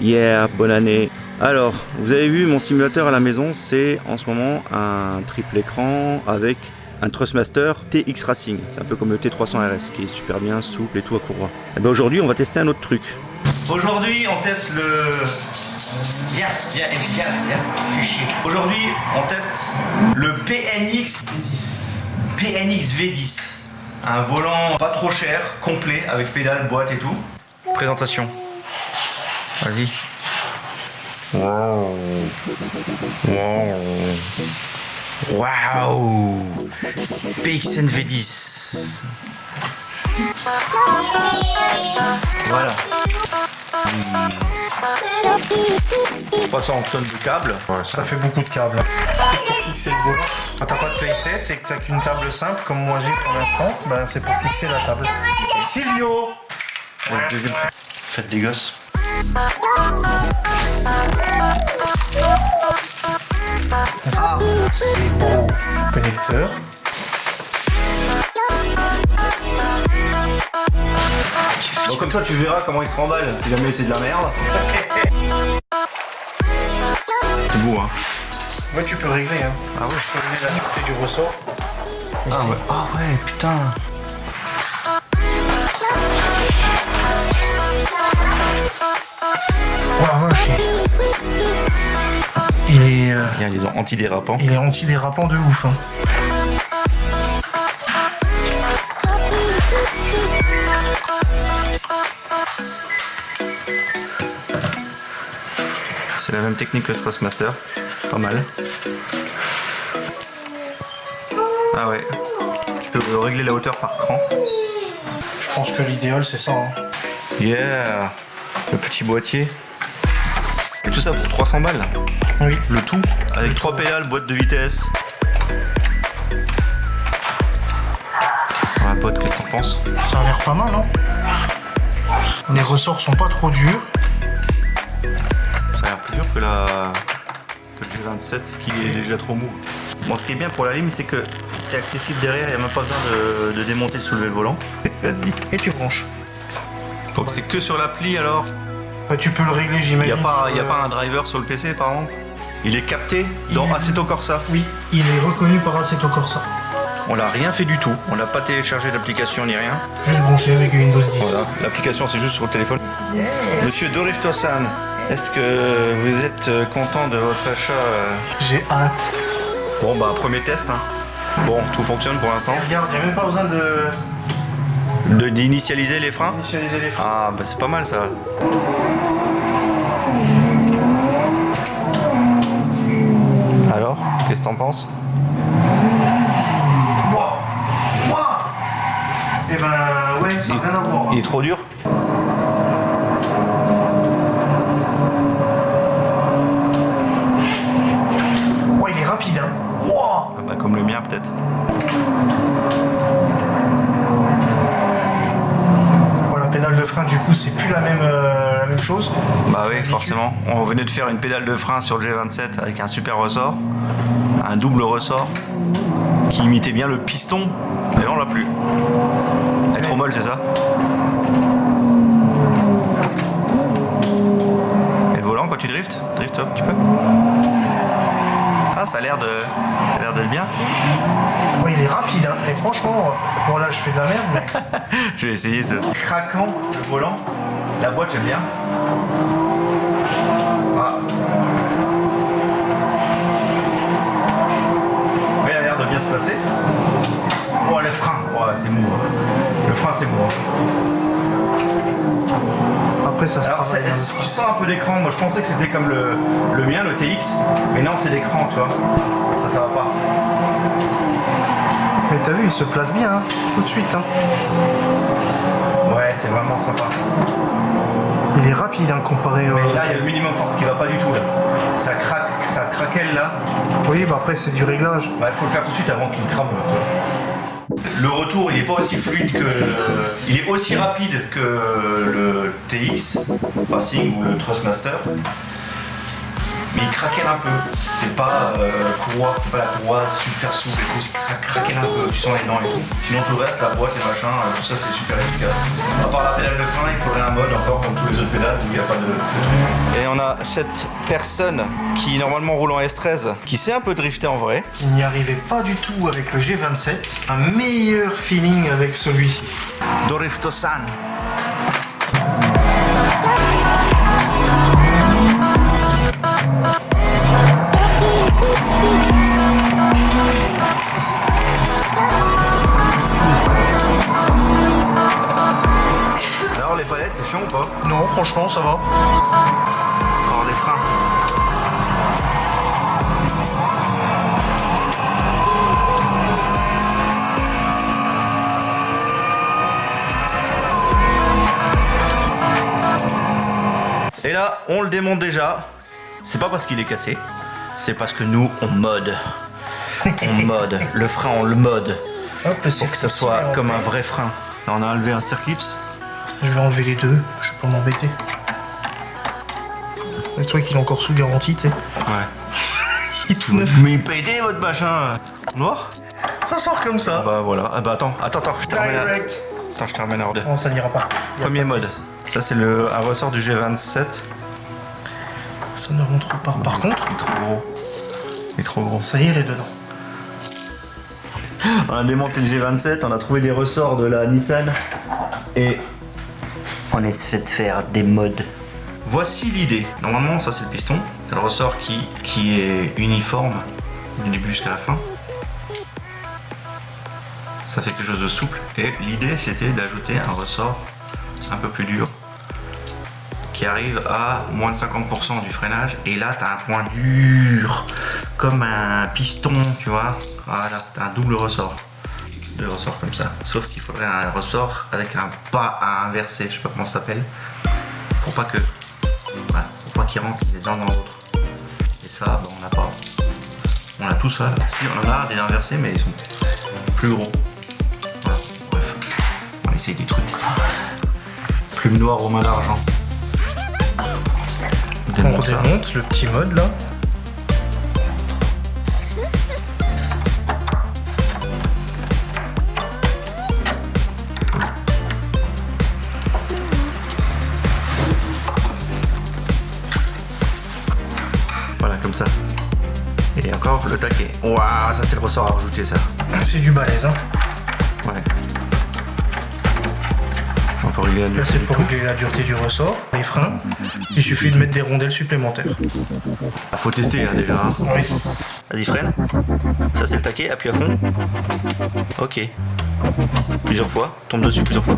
Yeah, bonne année. Alors, vous avez vu mon simulateur à la maison, c'est en ce moment un triple écran avec un Trustmaster TX Racing. C'est un peu comme le T300 RS qui est super bien, souple et tout à courroie. Et ben aujourd'hui, on va tester un autre truc. Aujourd'hui, on teste le... Viens, viens, viens, viens. Aujourd'hui, on teste le PNX PNX V10. Un volant pas trop cher, complet, avec pédale, boîte et tout. Présentation. Vas-y. Wow. Wow. Wow. PXN V10. Voilà. 300 tonnes de câbles. Ça fait beaucoup de câbles. Pour fixer le volant. Quand t'as pas de playset, c'est que t'as qu'une table simple, comme moi j'ai pour l'instant, ben c'est pour fixer la table. Silvio Faites des gosses. Ah, c'est beau. Connecteur. Donc comme ça tu verras comment il se remballe si jamais c'est de la merde. c'est beau hein. Ouais, tu peux le régler. Hein. Ah ouais. Tu peux régler la du ressort. Ah ouais. Ah ouais putain. Il est, euh, Il y a les antidérapants. il est antidérapant de ouf. Hein. C'est la même technique que le Thrustmaster. Pas mal. Ah ouais. Tu peux régler la hauteur par cran. Je pense que l'idéal c'est ça. hein. Yeah Le petit boîtier. Et tout ça pour 300 balles. Oui. Le tout avec trois pédales, boîte de vitesse. Voilà, pote, qu'est-ce que t'en penses? Ça a l'air pas mal, hein Les ressorts sont pas trop durs. Ça a l'air plus dur que la que le G27 qui est déjà trop mou. Bon, ce qui est bien pour la lime, c'est que c'est accessible derrière, il n'y a même pas besoin de, de démonter, de soulever le volant. Vas-y. Et tu branches. Donc c'est que sur l'appli alors Bah, tu peux le régler, Il n'y j'imagine. a, pas, y a pas un driver sur le PC par exemple Il est capté Il dans est- Assetto Corsa. Oui, il est reconnu par Assetto Corsa. On l'a rien fait du tout, on n'a pas téléchargé d'application ni rien. Juste branché avec Windows 10. Voilà, l'application c'est juste sur le téléphone. Monsieur Dorifto-san, est-ce que vous êtes euh, content de votre achat euh J'ai hâte. Bon bah premier test. hein. Bon, tout fonctionne pour l'instant. Regarde, il n'y a même pas besoin De- D'initialiser les freins initialiser les freins. Ah bah c'est pas mal ça. Alors, qu'est-ce que t'en penses? Wow Wow Eh ben, ouais, ça n'a rien à voir. Il est trop dur Ouais, il est rapide, hein. Wow Ah bah comme le mien peut-être. Voilà, pédale de frein, du coup, c'est plus la même, euh, la même chose. Bah oui, forcément. On venait de faire une pédale de frein sur le G27 avec un super ressort, un double ressort qui imitait bien le piston. Et là on l'a plus. Elle est trop molle, c'est ça? Et le volant quand tu driftes Drift un petit peu Ah, ça a l'air de, ça a l'air d'être bien. Ouais, il est rapide, hein. Et franchement, bon là, je fais de la merde, mais Je vais essayer ça aussi. Craquant le volant. La boîte j'aime bien. Ah. Ouais, il a l'air de bien se passer. Oh le frein, ouais, c'est mou. hein. Le frein c'est mou. hein. après, ça se Alors tu sens un peu d'écran, moi je pensais que c'était comme le, le mien, le TX, mais non c'est d'écran tu vois. Ça ça va pas. Mais t'as vu, il se place bien, hein. Tout de suite, hein. Ouais c'est vraiment sympa. Il est rapide, hein, comparé au... Mais là il y a le minimum force qui va pas du tout là. Ça craque, ça craquelle là. Oui, bah après, c'est du réglage. Bah, il faut le faire tout de suite avant qu'il crame. Le retour, il est pas aussi fluide que. Il est aussi rapide que le TX Racing ou le Trustmaster. Mais il craquelle un peu. C'est pas euh, courroie, c'est pas la courroie super souple et tout, ça craquelle un peu, tu sens les dents et tout. Sinon tout le reste, la boîte, les machins, euh, tout ça c'est super efficace. À part la pédale de frein, il faudrait un mode encore comme tous les autres pédales où il n'y a pas de. Et on a cette personne qui normalement roule en S13, qui sait un peu drifter en vrai. Il n'y arrivait pas du tout avec le G27. Un meilleur feeling avec celui-ci. Dorifto-san. Ou pas? Non, franchement, ça va. Alors les freins. Et là, on le démonte déjà. C'est pas parce qu'il est cassé, c'est parce que nous, on mode. On mode. Le frein, on le mode. Hop, Pour que ça soit comme un vrai frein. Là, on a enlevé un circlips. Je vais enlever les deux, je vais pas m'embêter. Le truc, il est encore sous garantie, tu sais. Ouais. Il est tout neuf. Mais pédé votre machin Noir Ça sort comme ça. Bah voilà. Ah bah attends, attends, attends, je te ramène à... Direct. Attends, je te ramène à ordre. Non, ça n'ira pas. Y Premier pas mode. Ça c'est le un ressort du G27. Ça ne rentre pas. Par contre, Il est trop gros. Il est trop gros. ça irait dedans. On a démonté le G27, on a trouvé des ressorts de la Nissan et on est fait faire des modes. Voici l'idée. Normalement, ça c'est le piston. C'est le ressort qui, qui est uniforme du début jusqu'à la fin. Ça fait quelque chose de souple. Et l'idée c'était d'ajouter un ressort un peu plus dur qui arrive à moins de 50% du freinage. Et là, tu un point dur, comme un piston, tu vois. Voilà, as un double ressort. Deux ressorts comme ça. Sauf qu'il faudrait un ressort avec un pas à inverser, je sais pas comment ça s'appelle. Pour pas que. Voilà, pour pas qu'il rentre les uns dans l'autre. Et ça, bah, on n'a pas. On a tout ça. là. Si, on en a des inversés, mais ils sont plus gros. Voilà, bref. On va essayer des trucs. Plume noire aux mains d'argent. On Démonte le petit mode là. Encore le taquet. Waouh, ça c'est le ressort à rajouter ça. C'est du balèze. Hein. Ouais. Régler la Là, dureté c'est pour régler la dureté du ressort. Les freins, il suffit de mettre des rondelles supplémentaires. Ah, faut tester hein, déjà. hein. Oui. Vas-y, freine. Ça c'est le taquet, appuie à fond. Ok. Plusieurs fois, tombe dessus plusieurs fois.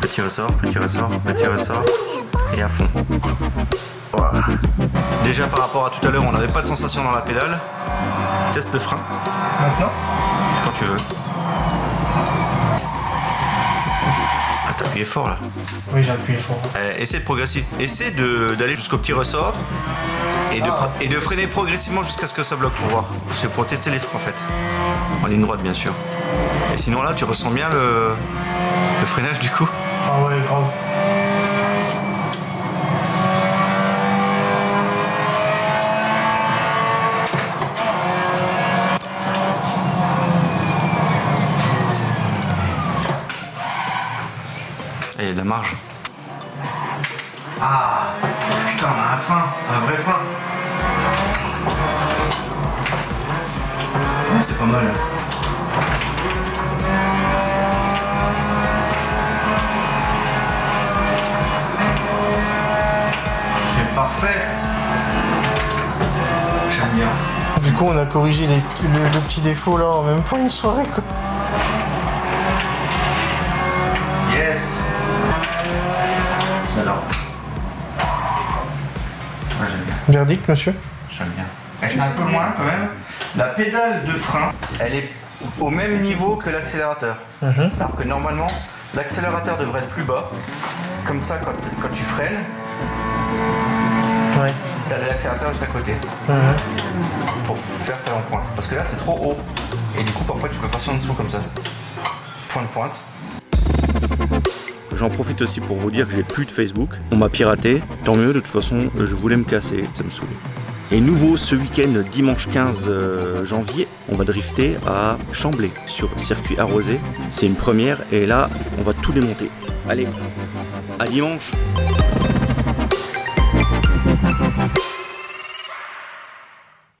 Petit ressort, petit ressort, petit ressort. Et à fond. Voilà. Déjà par rapport à tout à l'heure, on n'avait pas de sensation dans la pédale. Teste de frein, Maintenant, quand tu veux. Appuyé fort là. oui, j'ai appuyé fort. Euh, essaie de progresser. Essaie d'aller jusqu'au petit ressort et de, Ah. et de freiner progressivement jusqu'à ce que ça bloque pour voir. C'est pour tester les freins en fait. En ligne droite bien sûr. Et sinon là tu ressens bien le, le freinage du coup? Ah ouais, grave. Et il y a de la marge. Ah putain on a un frein, un vrai frein. Ouais, c'est pas mal. C'est parfait. J'aime bien. Du coup, on a corrigé les, le, le petit défaut là en même pas une soirée quoi. Yes Alors. Ouais, bien. Verdict, monsieur J'aime bien. Elle c'est un peu moins quand même. La pédale de frein, elle est au même niveau que l'accélérateur. Mhm. Alors que normalement, l'accélérateur devrait être plus bas. Comme ça, quand, quand tu freines, Ouais. t'as l'accélérateur juste à côté. Mhm. Pour faire tel en pointe. Parce que là, c'est trop haut. Et du coup, parfois, tu peux passer en dessous comme ça. Point de pointe. J'en profite aussi pour vous dire que j'ai plus de Facebook. On m'a piraté. Tant mieux, de toute façon, je voulais me casser. Ça me saoulait. Et nouveau ce week-end, dimanche 15 euh, janvier, on va drifter à Chamblay sur circuit arrosé. C'est une première et là, on va tout démonter. Allez, à dimanche